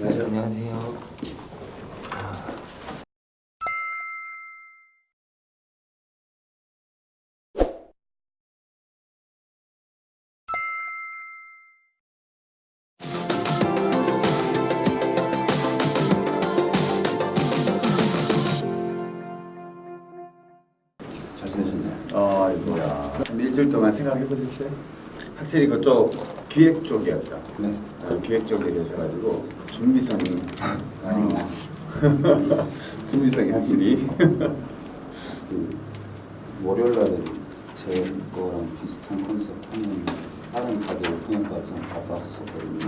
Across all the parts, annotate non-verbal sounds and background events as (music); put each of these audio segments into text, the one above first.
네, 안녕하세요. 잘 지내셨나요? 아, 이거야. 한 일주일 동안 생각해 보셨어요? 확실히 그쪽 기획 쪽이었죠. 네. 아, 기획 쪽에 계셔가지고 준비성이 아닌가. (laughs) 준비성이 확실히. 그 월요일 날에 제 거랑 비슷한 컨셉 하는 다른 가게 갔다 왔었거든요.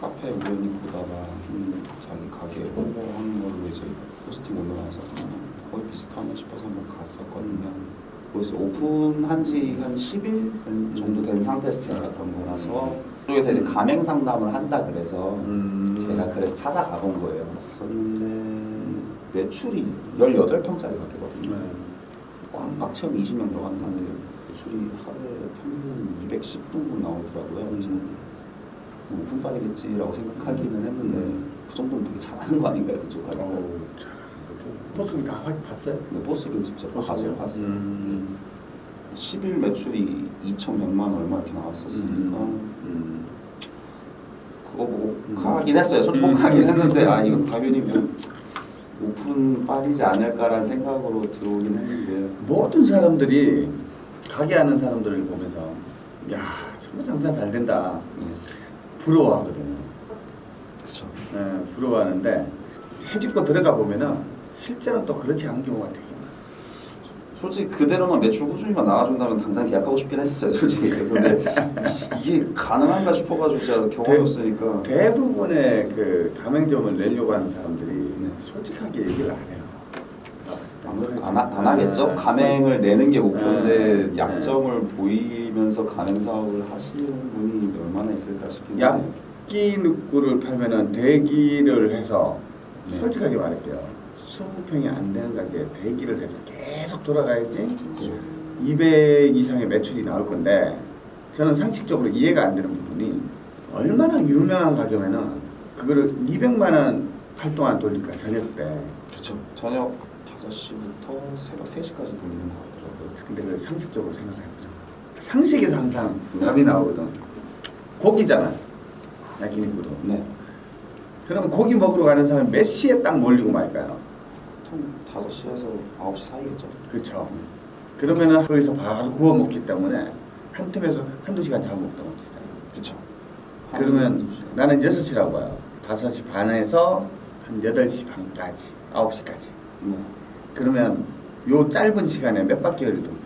카페 우연히 보다가 음, 자기 가게 홍보하는 걸로 이제 포스팅 올라와서 음, 거의 비슷하네 싶어서 한번 갔었거든요. 그래서 오픈한 지 한 10일 된- 정도 된 상태에서 제가 갔던 거라서 그 쪽에서 이제 가맹 상담을 한다 그래서 음. 제가 그래서 찾아가 본 거예요. 썼는데 매출이 18평짜리 가게거든요. 네. 꽉꽉 채우면 20명 들어갔는데 매출이 하루에 평균 210분분 나오더라고요. 그래서 뭐 오픈빨이겠지라고 생각하기는 했는데 그 정도면 되게 잘하는 거 아닌가요? 그쪽 가게가? 어우, 잘하는 거죠. 포스기 다 확인 봤어요? 보스는 직접 가서 보스요? 봤어요. 음. 10일 매출이 2,100만 원 얼마 이렇게 나왔었으니까 음. 그거 보고 음. 가긴 했어요. 솔직히 음. 가긴 했는데 아 이거 당연히 뭐 오픈 빨이지 않을까라는 생각으로 들어오긴 했는데 모든 사람들이 가게 하는 사람들을 보면서 야 정말 장사 잘 된다 네. 부러워하거든요. 그렇죠. 네, 부러워하는데 해집고 들어가 보면은 실제로 또 그렇지 않은 경우가 되게. 솔직히 그대로만 매출 꾸준히만 나와준다면 당장 계약하고 싶긴 했었어요. 솔직히 그래서 근데 이게 가능한가 싶어가지고 제가 경험이 대- 없으니까 대부분의 그 가맹점을 내려고 하는 사람들이 솔직하게 얘기를 안 해요. 안, 하- 안 하겠죠. 네. 가맹을 내는 게 목표인데 네. 약점을 보이면서 가맹 사업을 하시는 분이 얼마나 있을까 싶긴 해요. 약기 늑구를 팔면은 대기를 해서 네. 솔직하게 말할게요. 20평이 안 되는 가게에 대기를 해서 계속 돌아가야지 200 이상의 매출이 나올 건데 저는 상식적으로 이해가 안 되는 부분이 얼마나 유명한 가게면은 그거를 200만 원 팔 동안 돌릴까 저녁 때 그렇죠. 저녁 5시부터 새벽 3시까지 돌리는 거 같더라고요. 근데 그 상식적으로 생각해보자 상식에서 항상 답이 나오거든 고기잖아 야끼니쿠도 네. 그러면 고기 먹으러 가는 사람 몇 시에 딱 몰리고 말까요? 한 5시에서 9시 사이겠죠. 그렇죠. 그러면은 거기서 바로 구워 먹기 때문에 한 틈에서 한두 시간 잠 먹다 못했잖아요. 그렇죠. 그러면 나는 6시라고 봐요. 5시 반에서 한 8시 반까지, 9시까지. 네. 그러면 요 짧은 시간에 몇 바퀴를 돕니까?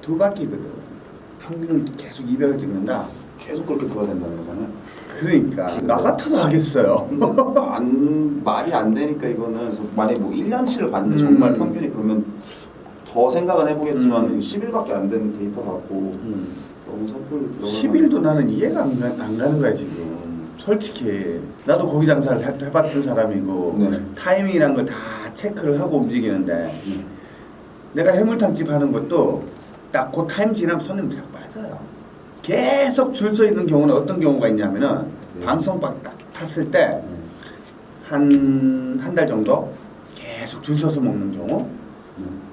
두 바퀴거든. 평균을 계속 200을 찍는다. 계속 그렇게 돌아야 된다는 거잖아요. 그러니까 나 같아도 하겠어요. 안 말이 안 되니까 이거는 만약에 뭐 1년치를 봤는데 음. 정말 평균이 그러면 더 생각은 해보겠지만 음. 10일밖에 안 되는 데이터 같고 너무 섣불리 들어가 10일도 나는 이해가 안, 가- 안 가는 거야 지금. 솔직히 나도 고기 장사를 해- 해봤던 사람이고 네. 타이밍이란 걸 다 체크를 하고 움직이는데 내가 해물탕집 하는 것도 딱 그 타임 지나면 손님 싹 빠져요. 계속 줄 서 있는 경우는 어떤 경우가 있냐면은 네. 방송박 딱 탔을 때 한 한 달 정도 계속 줄 서서 먹는 경우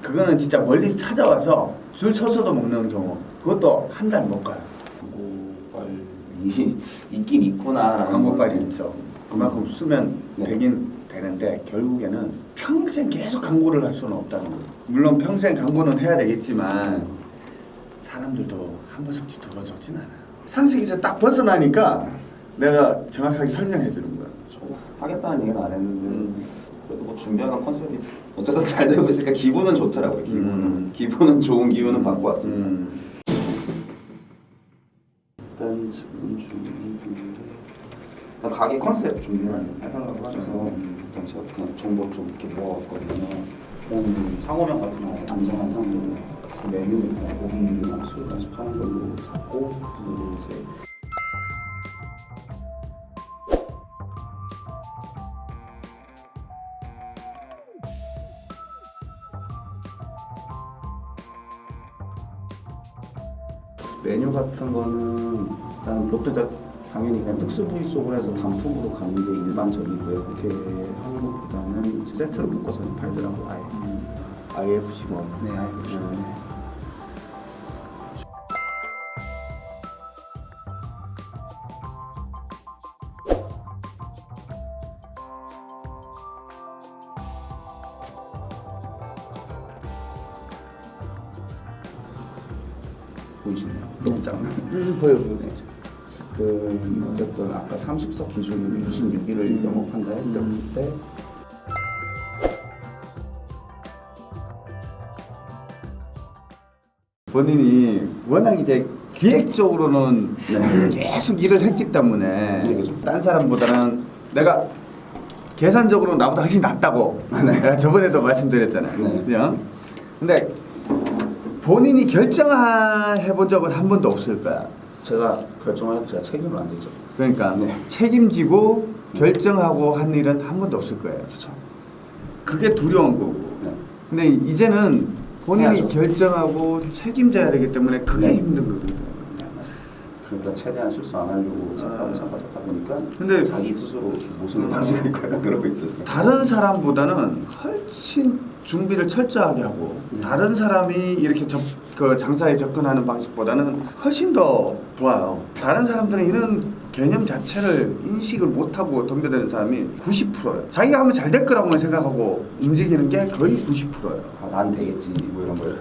그거는 진짜 멀리서 찾아와서 줄 서서도 먹는 경우 그것도 한 달 못 가요. 광고빨이 있긴 있구나 광고빨이 있죠. 그만큼 쓰면 네. 되긴 되는데 결국에는 평생 계속 광고를 할 수는 없다는 거예요. 물론 평생 광고는 해야 되겠지만 사람들도 한번 속지 두번 속진 않아요. 상식에서 딱 벗어나니까 내가 정확하게 설명해 주는 거야. 저 하겠다는 얘기는 안 했는데 그래도 뭐 준비하는 컨셉이 어쨌든 잘 되고 있으니까 기분은 좋더라고요 기분은 음. 기분은 좋은 기운은 받고 왔습니다 음. 일단 지금 준비 일단 가게 컨셉 준비해달라고 하셔서 일단 제가 그냥 정보 좀 이렇게 모아왔거든요. 음, 상호명 같은 거 안정한 상으로 주 메뉴 일단 고기랑 술까지 파는 걸로 잡고 이제 메뉴 같은 거는 일단 이제 당연히 그냥 특수 부위 쪽으로 해서 단품으로 가는 게 일반적이고요. 그렇게 하는 것보다는 세트로 묶어서 팔더라고 아예. IFC 뭐. 네, 아예 그렇죠. 음. 보이시나요? 너무 작나? 음, 보여 보여. 네. 그 어쨌든 아까 30석 기준으로 26일을 영업한다 했을 때 본인이 워낙 이제 기획적으로는 계속 일을 했기 때문에 네, 그죠. 딴 사람보다는 내가 계산적으로 나보다 훨씬 낫다고 (laughs) 내가 저번에도 말씀드렸잖아요. 네. 그죠? 근데 본인이 결정해 본 적은 한 번도 없을 거야. 제가 결정하고 제가 책임을 안 졌죠. 그러니까 네. 책임지고 결정하고 한 일은 한 번도 없을 거예요. 그렇죠. 그게 두려운 거고. 네. 근데 이제는 본인이 해야죠. 결정하고 책임져야 되기 때문에 그게 네. 힘든 거거든. 네, 맞아요. 그러니까 최대한 실수 안 하려고 착하고 착하 착하 보니까 근데- 자기 스스로 모순을 음. 빠지고 있거나 그러고 있죠. 다른 사람보다는 훨씬 준비를 철저하게 하고 네. 다른 사람이 이렇게 접, 그 장사에 접근하는 방식보다는 훨씬 더 좋아요. 다른 사람들은 이런 개념 자체를 인식을 못하고 덤벼드는 사람이 90%예요. 자기가 하면 잘 될 거라고만 생각하고 움직이는 게 거의 90%예요. 아, 난 되겠지 뭐 이런 거요.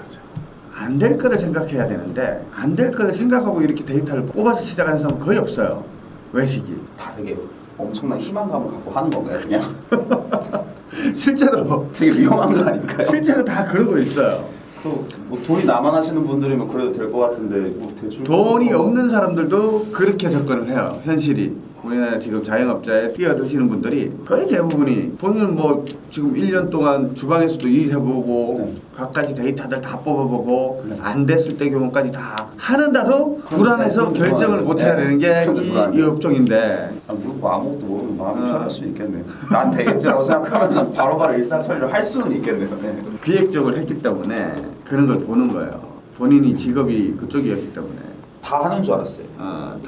안 될 거를 생각해야 되는데 안 될 거를 생각하고 이렇게 데이터를 뽑아서 시작하는 사람은 거의 없어요. 외식이. 다 되게 엄청난 희망감을 갖고 하는 건가요? 그냥 (laughs) 실제로 되게 위험한 거 아닌가요? 실제로 다 그러고 있어요. 또뭐 돈이 하시는 분들이면 그래도 될 것 같은데 뭐 대출 돈이 없는 사람들도 그렇게 접근을 해요. 현실이. 우리나라 지금 자영업자에 뛰어드시는 분들이 거의 대부분이 본인은 뭐 지금 1년 동안 주방에서도 일해보고 네. 갖가지 데이터들 다 뽑아보고 네. 안 됐을 때 경우까지 다 하는데도 불안해서 네, 결정을. 못 해야 되는 게 네, 이 불안해. 업종인데 아, 뭐 아무것도 모르면 마음이 어. 편할 수 있겠네. 난 되겠지라고 생각하면 (laughs) 바로바로 일사천리를 할 수는 있겠네요. 네. 기획적으로 했기 때문에 그런 걸 보는 거예요. 본인이 직업이 그쪽이었기 때문에 다 하는 줄 알았어요. 어,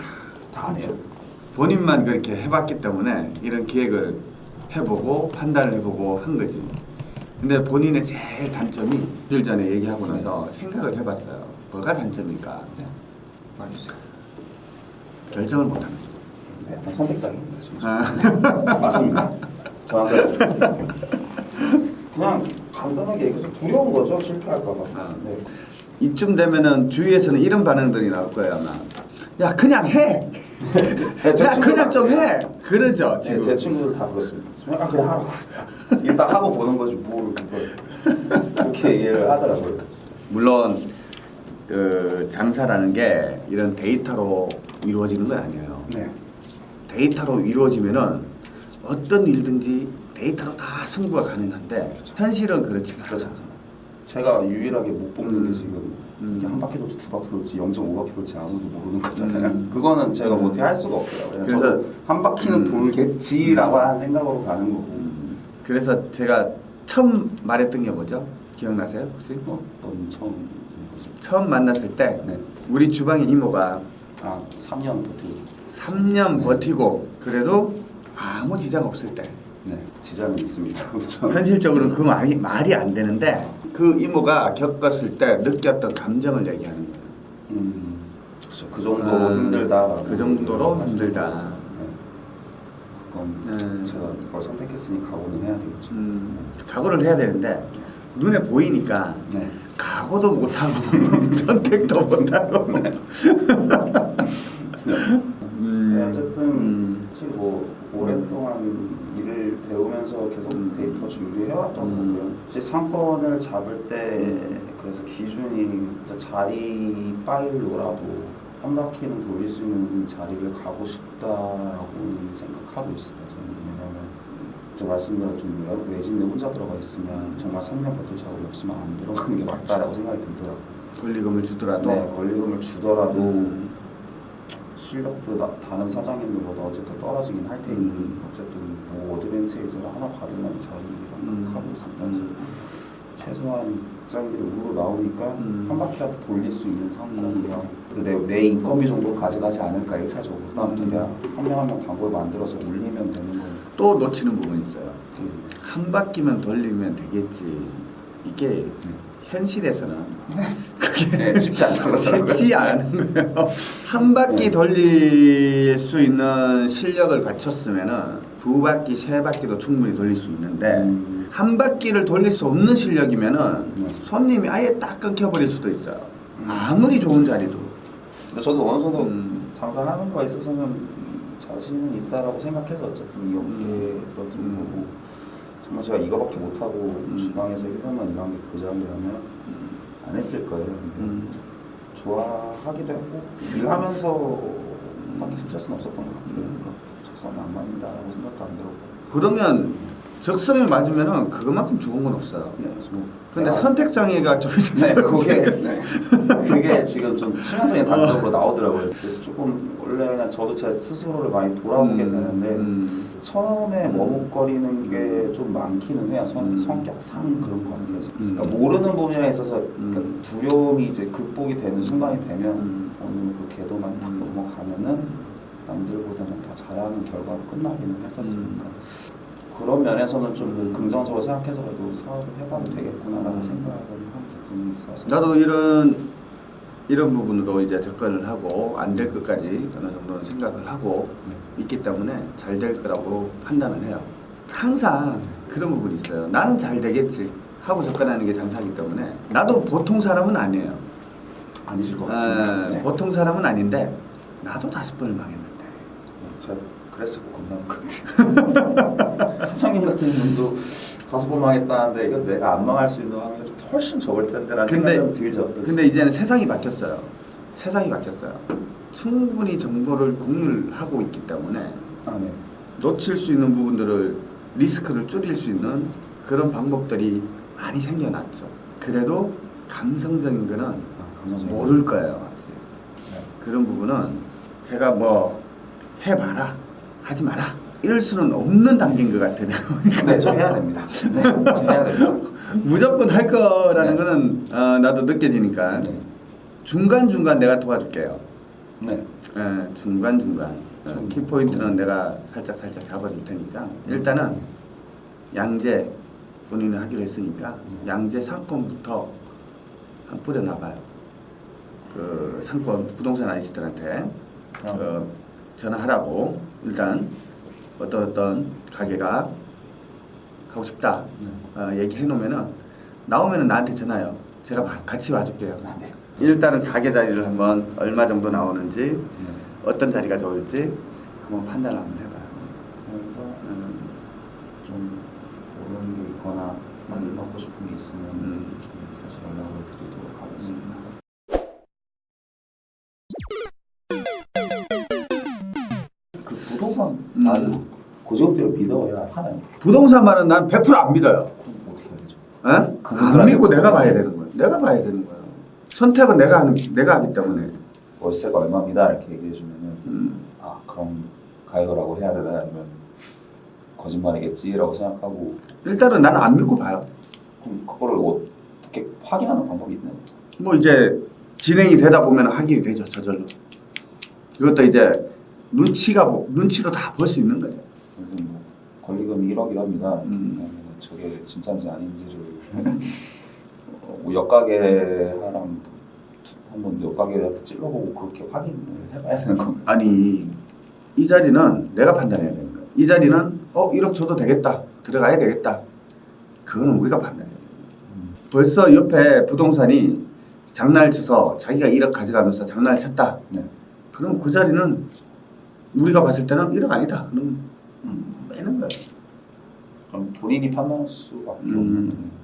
다다안 해요. 본인만 그렇게 해봤기 때문에 이런 기획을 해보고 판단을 해보고 한 거지. 근데 본인의 제일 단점이 일 전에 얘기하고 나서 생각을 해봤어요. 뭐가 단점일까? 네. 말해주세요. 결정을 못하는 거. 네. 진짜. 아, (laughs) 맞습니다. 정확하게. 그냥 간단하게 얘기해서 두려운 거죠. 실패할까 봐. 아. 네. 이쯤 되면은 주위에서는 이런 반응들이 나올 거예요 아마. 야 그냥 해. 네, 제야 그냥 좀 해. 그러죠 네, 지금. 제 친구들 다 그렇습니다. 아 그냥 하라. 일단 하고 보는 거지 뭘 그걸 그렇게 얘기를 하더라고요. 물론 그 장사라는 게 이런 데이터로 이루어지는 건 아니에요. 네. 데이터로 이루어지면은 어떤 일든지 데이터로 다 승부가 가능한데 현실은 그렇지가 않아요. 제가 유일하게 못 뽑는 게 음. 지금 음. 이게 한 바퀴 돌지 두 바퀴 돌지 0.5바퀴 돌지 아무도 모르는 거잖아요. 음. 그거는 제가 음. 못해 할 수가 없어요. 그래서 한 바퀴는 음. 돌겠지라고 하는 생각으로 가는 거고 음, 그래서 제가 처음 말했던 게 뭐죠? 기억나세요 혹시? 어떤 처음. 처음 만났을 때 네. 우리 주방의 이모가 아 3년 버티고 3년 네. 버티고 그래도 아무 지장 없을 때 네 지장은 있습니다. (laughs) 현실적으로는 그 말이 말이 안 되는데 그 이모가 겪었을 때 느꼈던 감정을 얘기하는 거예요. 음, 그렇죠. 그 정도로 음, 힘들다라고 그 정도로 힘들다. 네. 그건 음. 제가 이걸 선택했으니 각오는 해야 되겠죠. 음, 각오를 해야 되는데 눈에 보이니까 네. 각오도 못하고 (laughs) 선택도 못하고 음, (laughs) 네, 어쨌든 음, 사실 뭐 오랫동안 배우면서 계속 음. 데이터 준비해왔던 음. 거고요. 이제 상권을 잡을 때 그래서 기준이 진짜 자리 빨로라도 한 바퀴는 돌릴 수 있는 자리를 가고 싶다라고는 생각하고 있어요. 저는 왜냐면 제가 말씀드린 좀 외- 외진데 혼자 들어가 있으면 정말 3년 버틸 작업이 없으면 안 들어가는 게 맞다라고 생각이 들더라고요. 권리금을 주더라도 네, 권리금을 주더라도 음, 실력도 나, 다른 사장님들보다 어쨌든 떨어지긴 할 테니 어쨌든 뭐 어드밴테이지를 하나 받으면 자리라고 음. 하고 있습니다. 그래서 최소한 직장인들이 우로 나오니까 음. 한 바퀴라도 돌릴 수 있는 상권이랑 그리고 내, 내 인건비 정도 가져가지 않을까 1차적으로 그다음부터 내가 한명 한 명 단골 만들어서 울리면 되는 거니까 또 놓치는 부분이 있어요. 음. 한 바퀴만 돌리면 되겠지. 이게 현실에서는 그게 네, 쉽지 않다고 (laughs) 쉽지 않은 거예요. 한 바퀴 네. 돌릴 수 있는 실력을 갖췄으면은 두 바퀴, 세 바퀴도 충분히 돌릴 수 있는데 음. 한 바퀴를 돌릴 수 없는 실력이면은 네. 손님이 아예 딱 끊겨버릴 수도 있어요. 아무리 좋은 자리도. 근데 저도 어느 정도 음. 장사하는 거에 있어서는 자신은 있다라고 생각해서 어쨌든 이 업계에 들어든 거고 정말 제가 이거밖에 못하고 음. 주방에서 1년만 일한 게그 자리라면 안 했을 거예요 음. 좋아하기도 했고 일하면서 딱히 스트레스는 없었던 것 같아요 그러니까 적성이 안 맞는다라고 생각도 안 들었고 그러면 적성에 맞으면은 그것만큼 좋은 건 없어요. 네, 뭐 근데 선택 장애가 좀 있어서 네, 그게 네. 그게 (laughs) 지금 좀 치명적인 단적으로 나오더라고요. 조금 원래는 저도 제 스스로를 많이 돌아보게 되는데 음. 처음에 머뭇거리는 게 좀 많기는 해요. 성, 음. 성격상 그런 것 같아요. 그러니까 음. 모르는 분야에 있어서 음. 그러니까 두려움이 이제 극복이 되는 순간이 되면 음. 어느 그 궤도만 딱 음. 넘어가면은 남들보다는 더 잘하는 결과로 끝나기는 했었으니까. 음. 그런 면에서는 좀 긍정적으로 생각해서 그래도 사업을 해봐도 되겠구나라는 음. 생각을 한 부분이 있어서 나도 이런 이런 부분으로 이제 접근을 하고 안 될 것까지 어느 정도는 생각을 하고 있기 때문에 잘 될 거라고 판단을 해요. 항상 그런 부분이 있어요. 나는 잘 되겠지 하고 접근하는 게 장사이기 때문에 나도 보통 사람은 아니에요. 아니실 것 같습니다. 에, 네. 보통 사람은 아닌데 나도 다섯 번을 망했는데 제가 그랬을 거 겁나는 것 같아요. (laughs) 사장님 같은 분도 다섯 번 망했다는데 이거 내가 안 망할 수 있는 확률이 훨씬 적을 텐데라는 생각이 좀 들죠. 근데 이제는 세상이 바뀌었어요. 세상이 바뀌었어요. 충분히 정보를 공유를 하고 있기 때문에 아, 네. 놓칠 수 있는 부분들을 리스크를 줄일 수 있는 그런 방법들이 많이 생겨났죠. 그래도 감성적인 거는 아. 모를 거예요. 네. 그런 부분은 제가 뭐 해봐라 하지 마라 이럴 수는 없는 단계인 것 같아요. 네, 저 해야 됩니다. 네, 저 해야 됩니다. (laughs) 무조건 할 거라는 네. 거는 어, 나도 느껴지니까 네. 중간 중간 내가 도와줄게요. 네. 예, 중간 중간 좀- 키 포인트는 내가 살짝 살짝 잡아줄 테니까 일단은 양재 본인이 하기로 했으니까 음. 양재 상권부터 한 뿌려놔봐요. 그 상권 부동산 아저씨들한테 저 전화하라고 일단 어떤 어떤 가게가 하고 싶다 네. 어, 얘기해 놓으면은 나오면은 나한테 전화요. 제가 봐- 같이 와줄게요. 일단은 가게 자리를 한번 얼마 정도 나오는지 네. 어떤 자리가 좋을지 한번 판단을 한번 해봐요. 그래서 음, 좀 모르는 게 있거나 많이 음. 받고 싶은 게 있으면 음. 좀 다시 연락을 드리도록 하겠습니다. 부동산 음. 나를 고정대로 믿어야 하나요? 부동산만은 난 100%안 믿어요. 어떻게 해야 되죠? 에? 안 믿고 내가 봐야 되는 거예요. 내가 봐야 되는 거예요. 선택은 내가 하는 내가 하기 때문에. 월세가 얼마입니다 이렇게 얘기해 주면은 음. 아 그럼 가요라고 해야 되나 아니면 거짓말이겠지라고 생각하고 일단은 나는 안 믿고 봐요. 그럼 그거를 어떻게 확인하는 방법이 있나요? 뭐 이제 진행이 되다 보면 확인이 되죠 저절로. 이것도 이제 눈치가 뭐- 눈치로 다 볼 수 있는 거예요. 무슨 뭐 권리금이 1억이랍니다. 음. 저게 진짜인지 아닌지를 (laughs) 어, 뭐 옆가게랑 한번 옆가게한테 찔러보고 그렇게 확인을 해봐야 되는 건가요? 아니 이 자리는 내가 판단해야 되는 거야. 이 자리는 어 1억 줘도 되겠다 들어가야 되겠다. 그거는 우리가 판단해야 돼. 벌써 옆에 부동산이 장난을 쳐서 자기가 1억 가져가면서 장난을 쳤다. 네. 그럼 그 자리는 우리가 봤을 때는 1억 아니다. 그럼 음. 빼는 거야. 그럼 본인이 판단할 수밖에 음. 없는